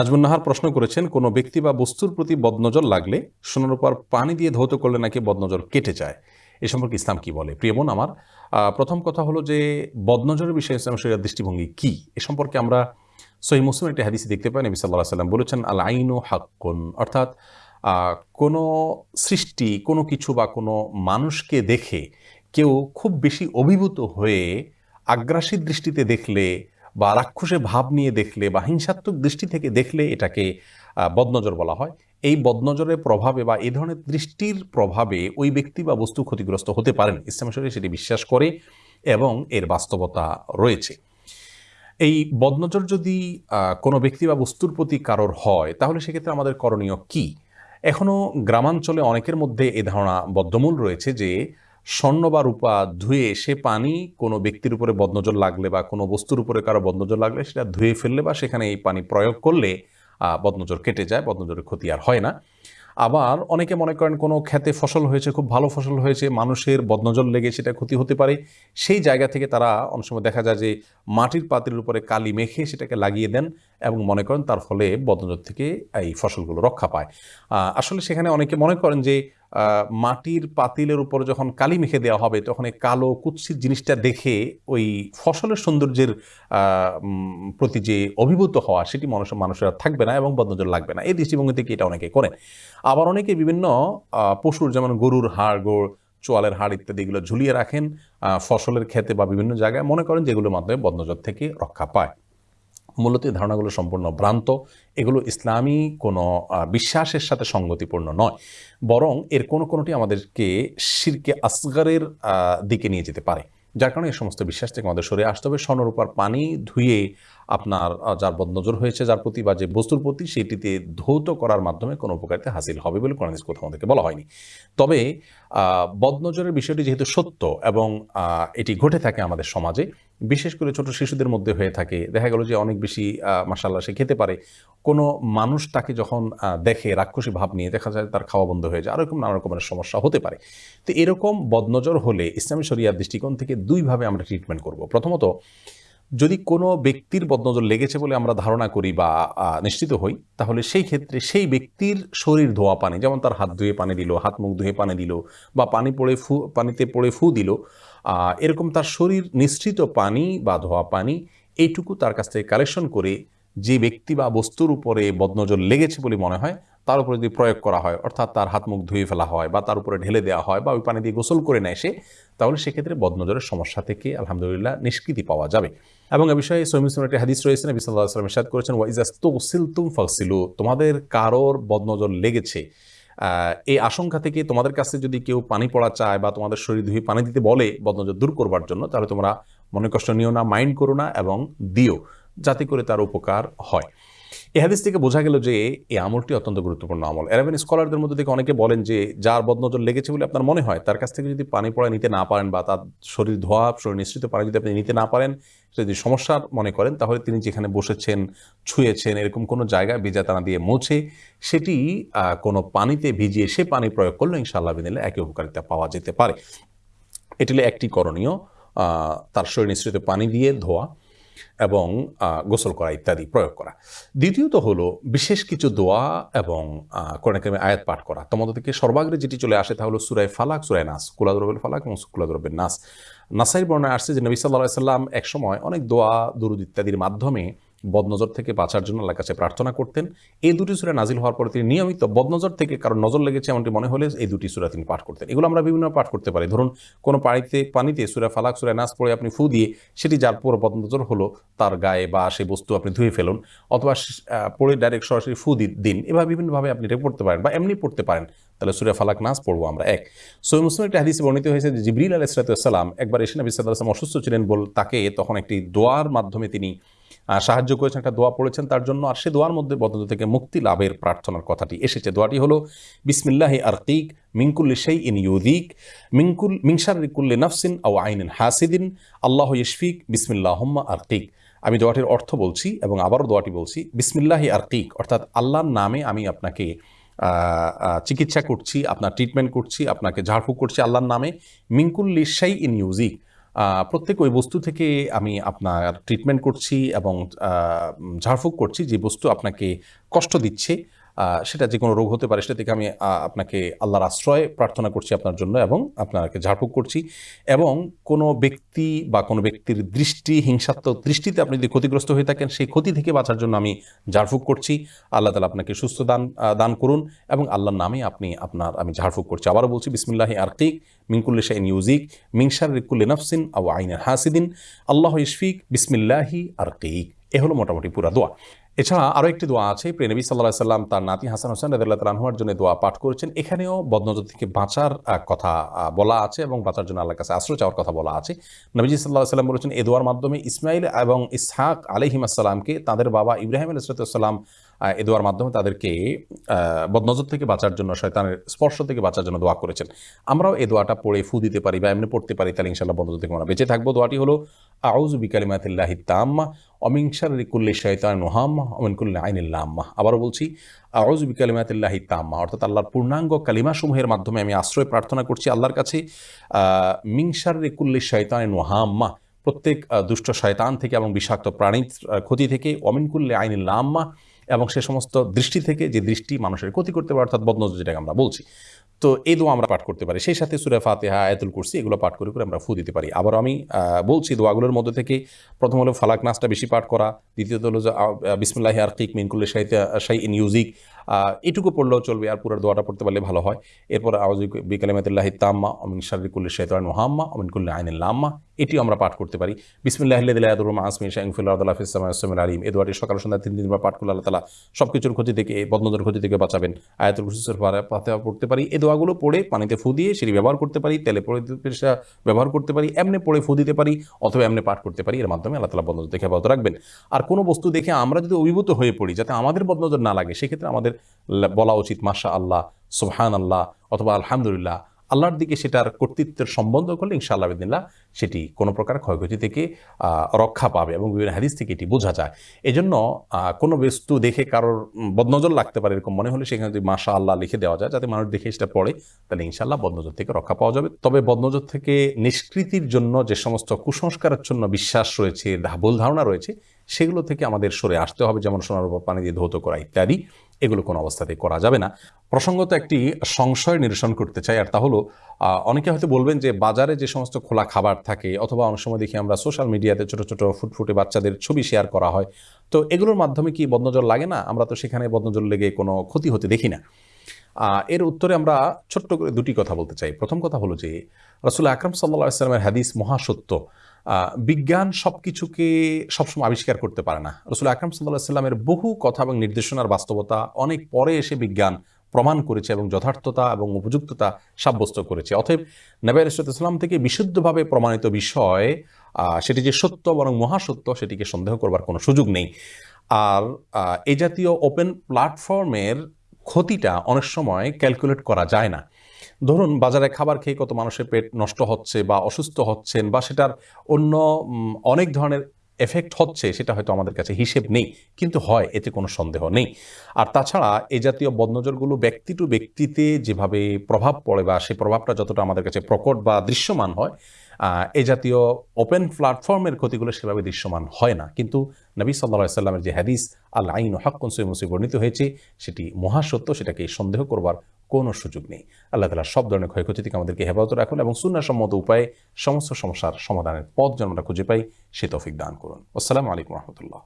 নাজমুন নাহার প্রশ্ন করেছেন, কোনো ব্যক্তি বা বস্তুর প্রতি বদনজর লাগলে সোনার উপর পানি দিয়ে ধৌত করলে নাকি বদনজর কেটে যায়? এ সম্পর্কে ইসলাম কি বলে? প্রিয় বোন আমার প্রথম কথা হলো যে বদনজরের বিষয়ে ইসলাম শরিয়ার দৃষ্টিভঙ্গি কি? এ সম্পর্কে আমরা সহি মুসলিম একটি হাদিসে দেখতে পাই, নবী সাল্লাহ সাল্লাম বলেছেন আল আইনু হাক্কুন। অর্থাৎ কোনো সৃষ্টি, কোনো কিছু বা কোনো মানুষকে দেখে কেউ খুব বেশি অভিভূত হয়ে আগ্রাসী দৃষ্টিতে দেখলে বা রাক্ষসে ভাব নিয়ে দেখলে বা হিংসাত্মক দৃষ্টি থেকে দেখলে এটাকে বদনজর বলা হয়। এই বদনজরের প্রভাবে বা এই ধরনের দৃষ্টির প্রভাবে ওই ব্যক্তি বা বস্তু ক্ষতিগ্রস্ত হতে পারেন। ইসলাম সেটি বিশ্বাস করে এবং এর বাস্তবতা রয়েছে। এই বদনজর যদি কোনো ব্যক্তি বা বস্তুর প্রতি কারোর হয়, তাহলে সেক্ষেত্রে আমাদের করণীয় কি? এখনও গ্রামাঞ্চলে অনেকের মধ্যে এ ধারণা বদ্ধমূল রয়েছে যে স্বর্ণ বা রূপা ধুয়ে সে পানি কোনো ব্যক্তির উপরে বদনজর লাগলে বা কোনো বস্তুর উপরে কারও বদনজর লাগলে সেটা ধুয়ে ফেললে বা সেখানে এই পানি প্রয়োগ করলে বদনজর কেটে যায়, বদনজরের ক্ষতি আর হয় না। আবার অনেকে মনে করেন কোনো খেতে ফসল হয়েছে, খুব ভালো ফসল হয়েছে, মানুষের বদনজর লেগে সেটা ক্ষতি হতে পারে। সেই জায়গা থেকে তারা অনেক সময় দেখা যায় যে মাটির পাত্রের উপরে কালি মেখে সেটাকে লাগিয়ে দেন এবং মনে করেন তার ফলে বদনজর থেকে এই ফসলগুলো রক্ষা পায়। আসলে সেখানে অনেকে মনে করেন যে মাটির পাতিলের উপর যখন কালি মেখে দেওয়া হবে, তখন এই কালো কুৎসিত জিনিসটা দেখে ওই ফসলের সৌন্দর্যের প্রতি যে অভিভূত হওয়া, সেটি মানুষ মানুষের থাকবে না এবং বদনজর লাগবে না। এই দৃষ্টিভঙ্গি থেকে এটা অনেকে করেন? আবার অনেকে বিভিন্ন পশুর যেমন গরুর হাড়, গোড়, চোয়ালের হাড় ইত্যাদি এগুলো ঝুলিয়ে রাখেন ফসলের ক্ষেতে বা বিভিন্ন জায়গায় মনে করেন যেগুলোর মাধ্যমে বদনজর থেকে রক্ষা পায়। মূলত এই ধারণাগুলো সম্পূর্ণ ভ্রান্ত। এগুলো ইসলামী কোনো বিশ্বাসের সাথে সঙ্গতিপূর্ণ নয়। বরং এর কোনো কোনোটি আমাদেরকে শিরকে আসগারের দিকে নিয়ে যেতে পারে। যার কারণে এই সমস্ত বিশ্বাস থেকে আমাদের সরে আসতে হবে। স্বর্ণরূপার পানি ধুয়ে আপনার যার বদনজর হয়েছে, যার প্রতি বা যে বস্তুর প্রতি সেটিতে ধৌত করার মাধ্যমে কোনো উপকারিতা হাসিল হবে বলে কোরআন কোথাও আমাদেরকে বলা হয়নি। তবে বদনজরের বিষয়টি যেহেতু সত্য এবং এটি ঘটে থাকে আমাদের সমাজে বিশেষ করে ছোট শিশুদের মধ্যে হয়ে থাকে। দেখা গেল যে অনেক বেশি মাসাল্লাহ সে খেতে পারে। কোনো মানুষ তাকে যখন দেখে রাক্ষসী ভাব নিয়ে দেখা যায় তার খাওয়া বন্ধ হয়ে যায়। আরও এরকম নানা রকমের সমস্যা হতে পারে। তো এরকম বদনজর হলে ইসলামী শরিয়ার দৃষ্টিকোণ থেকে দুইভাবে আমরা ট্রিটমেন্ট করব। প্রথমত, যদি কোনো ব্যক্তির বদনজর লেগেছে বলে আমরা ধারণা করি বা নিশ্চিত হই, তাহলে সেই ক্ষেত্রে সেই ব্যক্তির শরীর ধোয়া পানি, যেমন তার হাত ধুয়ে পানি দিল, হাত মুখ ধুয়ে পানি দিল বা পানি পড়ে ফু, পানিতে পড়ে ফু দিল এরকম তার শরীর নিশ্চিত পানি বা ধোয়া পানি, এইটুকু তার কাছ থেকে কালেকশন করে যে ব্যক্তি বা বস্তুর উপরে বদনজর লেগেছে বলে মনে হয়, তার উপরে যদি প্রয়োগ করা হয়, অর্থাৎ তার হাত মুখ ধুয়ে ফেলা হয় বা তার উপরে ঢেলে দেওয়া হয় বা ওই পানি দিয়ে গোসল করে নেয় সে, তাহলে সেক্ষেত্রে বদনজরের সমস্যা থেকে আলহামদুলিল্লাহ নিষ্কৃতি পাওয়া যাবে। এবং এ বিষয়ে সৈমিসলাম একটি হাদিস রয়েছে, নবী সাল্লাহ আসলাম ইসাদ করেছেন ওয়াইজাস তুসিল তুম ফাকসিলু তোমাদের কারোর বদনজর লেগেছে এই আশঙ্কা থেকে তোমাদের কাছে যদি কেউ পানি পড়া চায় বা তোমাদের শরীর ধুয়ে পানি দিতে বলে বদনজর দূর করবার জন্য, তাহলে তোমরা মনে কষ্ট নিও না, মাইন্ড করো না এবং দিও, যাতে করে তার উপকার হয়। এই হাদিস থেকে বোঝা গেল যে এই আমলটি অত্যন্ত গুরুত্বপূর্ণ আমল। এরাবেন স্কলারদের মধ্যে থেকে অনেকে বলেন যে যার বদনজর লেগেছে বলে আপনার মনে হয়, তার কাছ থেকে যদি পানি পড়া নিতে না পারেন বা তার শরীর ধোয়া, শরীর নিশ্চিত পানি যদি আপনি নিতে না পারেন যদি সমস্যার মনে করেন, তাহলে তিনি যেখানে বসেছেন, ছুঁয়েছেন, এরকম কোনো জায়গায় ভিজাতানা দিয়ে মুছে, সেটি কোনো পানিতে ভিজিয়ে সে পানি প্রয়োগ করলে ইনশাআল্লাহ বিদিলে একই উপকারিতা পাওয়া যেতে পারে। এটি একটি করণীয় তার শরীর নিঃসৃত পানি দিয়ে ধোয়া এবং গোসল করা ইত্যাদি প্রয়োগ করা। দ্বিতীয়ত হলো বিশেষ কিছু দোয়া এবং কোরআনকামে আয়াত পাঠ করা। তোমাদের থেকে সর্বাগ্রে যেটি চলে আসে তা হলো সুরায় ফালাক সুরায় নাস। কুলাদরবের ফালাক এবং কুলাদরবের নাস। নাসাইর বর্ণায় আসছে যে নবী সাল্লাহ সাল্লাম একসময় অনেক দোয়া, দুরুদ ইত্যাদির মাধ্যমে বদনজর থেকে বাঁচার জন্য আল্লাহর কাছে প্রার্থনা করতেন। এই দুটি সুরা নাজিল হওয়ার পরে তিনি নিয়মিত বদনজর থেকে কারণ নজর লেগেছে এমনটি মনে হলে এই দুটি সুরা তিনি পাঠ করতেন। এগুলো আমরা বিভিন্ন পাঠ করতে পারি। ধরুন, কোনো পানিতে পানিতে সুরা ফালাক, সুরা নাচ পড়ে আপনি ফু দিয়ে সেটি যার পুরো বদনজর হলো তার গায়ে বা সেই বস্তু আপনি ধুয়ে ফেলুন অথবা পড়ে ডাইরেক্ট সরাসরি ফু দিন। এভাবে বিভিন্নভাবে আপনি এটা পড়তে পারেন বা এমনি পড়তে পারেন। তাহলে সুরা ফালাক নাচ পড়ব আমরা এক। সৈয় মুসলিম একটি হাদিসে বর্ণিত হয়েছে যে জিবরিল আলাইসালাম একবার এসে নবী সাল্লাহ আসলাম অসুস্থ ছিলেন বল তাকে তখন একটি দোয়ার মাধ্যমে তিনি সাহায্য করেছেন, একটা দোয়া পড়েছেন তার জন্য। আর সে দোয়ার মধ্যে বদন্ত থেকে মুক্তি লাভের প্রার্থনার কথাটি এসেছে। দোয়াটি হলো, বিসমিল্লাহি আরকিক মিঙ্কুল্লি সেই ইন ইউদিক মিঙ্কুল মিংসারিকুল্লি নাফসিন আও আইনিন হাসিদিন আল্লাহ ইশফিক বিসমিল্লাহম্মা আরকিক আমি দোয়াটির অর্থ বলছি এবং আবারও দোয়াটি বলছি, বিসমিল্লাহি আরকিক অর্থাৎ আল্লাহর নামে আমি আপনাকে চিকিৎসা করছি, আপনার ট্রিটমেন্ট করছি, আপনাকে ঝাড়ফুঁক করছি আল্লাহর নামে মিঙ্কুল্লি সেই ইন ইউজিক প্রত্যেক ওই বস্তু থেকে আমি আপনার ট্রিটমেন্ট করছি এবং ঝাড়ফুঁক করছি যে বস্তু আপনাকে কষ্ট দিচ্ছে। সেটা যে কোনো রোগ হতে পারে, সেটা থেকে আমি আপনাকে আল্লাহর আশ্রয় প্রার্থনা করছি আপনার জন্য এবং আপনাকে ঝাড়ফুঁক করছি এবং কোনো ব্যক্তি বা কোনো ব্যক্তির দৃষ্টি, হিংসাত্মক দৃষ্টিতে আপনি যদি ক্ষতিগ্রস্ত হয়ে থাকেন, সেই ক্ষতি থেকে বাঁচার জন্য আমি ঝাড়ফুঁক করছি। আল্লাহ তালা আপনাকে সুস্থ দান দান করুন এবং আল্লাহর নামে আপনি আপনার, আমি ঝাড়ফুঁক করছি। আবারও বলছি, বিসমিল্লাহি আরকিক মিনকুল্লি শাইন ইউজিক মিংসার রিকুল্লি নফসিন আউ আইনের হাসিদিন। আল্লাহ ইশফিক, বিসমিল্লাহি আরকিক এ হলো মোটামুটি পুরা দোয়া। এছাড়া আরও একটি দোয়া আছে। প্রেনবী সাল্লাহ সাল্লাম তার নাতি হাসান হোসেন রাদিল্লাহ তালাহুয়ার জন্য দোয়া পাঠ করেছেন। এখানেও বদনজর থেকে বাঁচার কথা বলা আছে এবং বাঁচার জন্য আল্লাহর কাছে আশ্রয় চাওয়ার কথা বলা আছে। নবীজি সাল্লাহ সাল্লাম বলেছেন, এ দোয়ার মাধ্যমে ইসমাইল এবং ইসহাক আলহিম আসসালামকে তাদের বাবা ইব্রাহিম আলাইসালাম এ দোয়ার মাধ্যমে তাদেরকে বদনজর থেকে বাঁচার জন্য, শয়তানের স্পর্শ থেকে বাঁচার জন্য দোয়া করেছেন। আমরাও এই দোয়াটা পড়ে ফু দিতে পারি বা এমনি পড়তে পারি, তাহলে ইনশাল্লাহ বদনজর থেকে আমরা বেঁচে থাকব দোয়াটি হলো আউজ বিকালিমাতিল্লাহি তাম্মা অমিংসার রিকুল্লি শৈতান নোহাম্মা অমিনকুল্লি আইনিল্লাম্মা আবারও বলছি আউজ বিকালিমাতিল্লাহি তাম্মা অর্থাৎ আল্লাহর পূর্ণাঙ্গ কালিমাসমূহের মাধ্যমে আমি আশ্রয় প্রার্থনা করছি আল্লাহর কাছে মিংসার রিকুল্লি শৈতান নোহাম্মা প্রত্যেক দুষ্ট শয়তান থেকে এবং বিষাক্ত প্রাণীর ক্ষতি থেকে অমিনকুল্লি আইনিল্লাম্মা এবং সে সমস্ত দৃষ্টি থেকে যে দৃষ্টি মানুষের ক্ষতি করতে পারে, অর্থাৎ বদনজর যেটাকে আমরা বলছি। তো এই দোয়া আমরা পাঠ করতে পারি। সেই সাথে সুরে ফাতেহা, আয়াতুল কুরসি এগুলো পাঠ করে করে আমরা ফু দিতে পারি। আবার আমি বলছি দোয়াগুলোর মধ্যে থেকে প্রথম হলো ফালাক নাচটা বেশি পাঠ করা, দ্বিতীয়ত হলো যে বিসমুল্লাহ আরকিক মিনকুল্লে সাহিত্য ইন ইউজিক এটুকু পড়লেও চলবে আর পুরো দোয়াটা পড়তে পারলে ভালো হয়। এরপর আওয়াজ বিকালিমাতুল্লাহ তাম্মা অমিন শারিকুল্লি শৈতান মোহাম্মা অমিন কুল্লি আইন লাম্মা, এটিও আমরা পাঠ করতে পারি। বিসমিল্লাহ দিল্লাহ আসমি শাহিফুল্লাহ আলিম। এই দোয়াটি সকাল সন্ধ্যা তিন দিনবার পাঠ করলে আল্লাহ সব কিছুর ক্ষতি থেকে বদনজর ক্ষতি থেকে বাঁচাবেন। আয়াতুল কুসুসের পাতে পড়তে পারি। এই দোয়াগুলো পড়ে পানিতে ফু দিয়ে সেটি ব্যবহার করতে পারি, তেলে পড়ে পেশা ব্যবহার করতে পারি, এমনি পড়ে ফু দিতে পারি অথবা এমনি পাঠ করতে পারি। এর মাধ্যমে আল্লাহ তালা বদনজর থেকে হেফাজত রাখবেন। আর কোনো বস্তু দেখে আমরা যদি অভিভূত হয়ে পড়ি, যাতে আমাদের বদনজর না লাগে, সেক্ষেত্রে আমাদের বলা উচিত মাশা আল্লাহ সুবহান আল্লাহ অথবা আলহামদুলিল্লাহ। আল্লাহর দিকে সেটার কর্তৃত্বের সম্বন্ধ করলে ইনশাআল্লাহ বিদিল্লাহ সেটি কোনো প্রকার ক্ষয়ক্ষতি থেকে রক্ষা পাবে এবং বিভিন্ন হাদিস থেকে এটি বোঝা যায়। এজন্য কোনো বস্তু দেখে কারোর বদনজর লাগতে পারে এরকম মনে হলে সেখানে যদি মাশা আল্লাহ লিখে দেওয়া যায়, যাতে মানুষ দেখে সেটা পড়ে, তাহলে ইনশাআল্লাহ বদনজর থেকে রক্ষা পাওয়া যাবে। তবে বদনজর থেকে নিষ্কৃতির জন্য যে সমস্ত কুসংস্কারের জন্য বিশ্বাস রয়েছে, ভুল ধারণা রয়েছে সেগুলো থেকে আমাদের সরে আসতে হবে, যেমন সোনার উপর পানি দিয়ে ধৌত করা ইত্যাদি। এগুলো কোনো অবস্থাতেই করা যাবে না। প্রসঙ্গত একটি সংশয় নিরসন করতে চাই, আর তা হলো অনেকে হয়তো বলবেন যে বাজারে যে সমস্ত খোলা খাবার থাকে, অথবা অনেক সময় দেখি আমরা সোশ্যাল মিডিয়াতে ছোট ছোট, ফুটফুটে বাচ্চাদের ছবি শেয়ার করা হয়, তো এগুলোর মাধ্যমে কি বদনজল লাগে না? আমরা তো সেখানে বদনজল লেগে কোনো ক্ষতি হতে দেখি না। এর উত্তরে আমরা ছোট্ট করে দুটি কথা বলতে চাই। প্রথম কথা হলো যে, রসুল আকরম সাল্লা ইসলামের হাদিস মহাসত্য। বিজ্ঞান সব কিছুকে সবসময় আবিষ্কার করতে পারে না। রসুল আকরম সাল্লাহ সাল্লামের বহু কথা এবং নির্দেশনার বাস্তবতা অনেক পরে এসে বিজ্ঞান প্রমাণ করেছে এবং যথার্থতা এবং উপযুক্ততা সাব্যস্ত করেছে। অতএব নবী ইসলাম থেকে বিশুদ্ধভাবে প্রমাণিত বিষয় সেটি যে সত্য বরং মহাসত্য, সেটিকে সন্দেহ করবার কোনো সুযোগ নেই। আর এই জাতীয় ওপেন প্ল্যাটফর্মের ক্ষতিটা অনেক সময় ক্যালকুলেট করা যায় না। ধরুন, বাজারে খাবার খেয়ে কত মানুষের পেট নষ্ট হচ্ছে বা অসুস্থ হচ্ছেন বা সেটার অন্য অনেক ধরনের এফেক্ট হচ্ছে, সেটা হয়তো আমাদের কাছে হিসেব নেই, কিন্তু হয়, এতে কোনো সন্দেহ নেই। আর তাছাড়া এ জাতীয় বদনজরগুলো ব্যক্তি টু ব্যক্তিতে যেভাবে প্রভাব পড়ে বা সেই প্রভাবটা যতটা আমাদের কাছে প্রকট বা দৃশ্যমান হয় এ জাতীয় ওপেন প্ল্যাটফর্মের ক্ষতিগুলো সেভাবে দৃশ্যমান হয় না। কিন্তু নবী সাল্লা সাল্লামের যে হাদিস আল আইন হাক্কুন সৈমসি বর্ণিত হয়েছে, সেটি মহাসত্য, সেটাকে সন্দেহ করবার কোনো সুযোগ নেই। আল্লাহ তালা সব ধরনের ক্ষয়ক্ষতি থেকে আমাদেরকে হেফাজত রাখুন এবং সুন্নাসম্মত উপায়ে সমস্ত সমস্যার সমাধানের পথ যেন আমরা খুঁজে পাই, সে তফিক দান করুন। আসসালামু আলাইকুম রহমতুল্লাহ।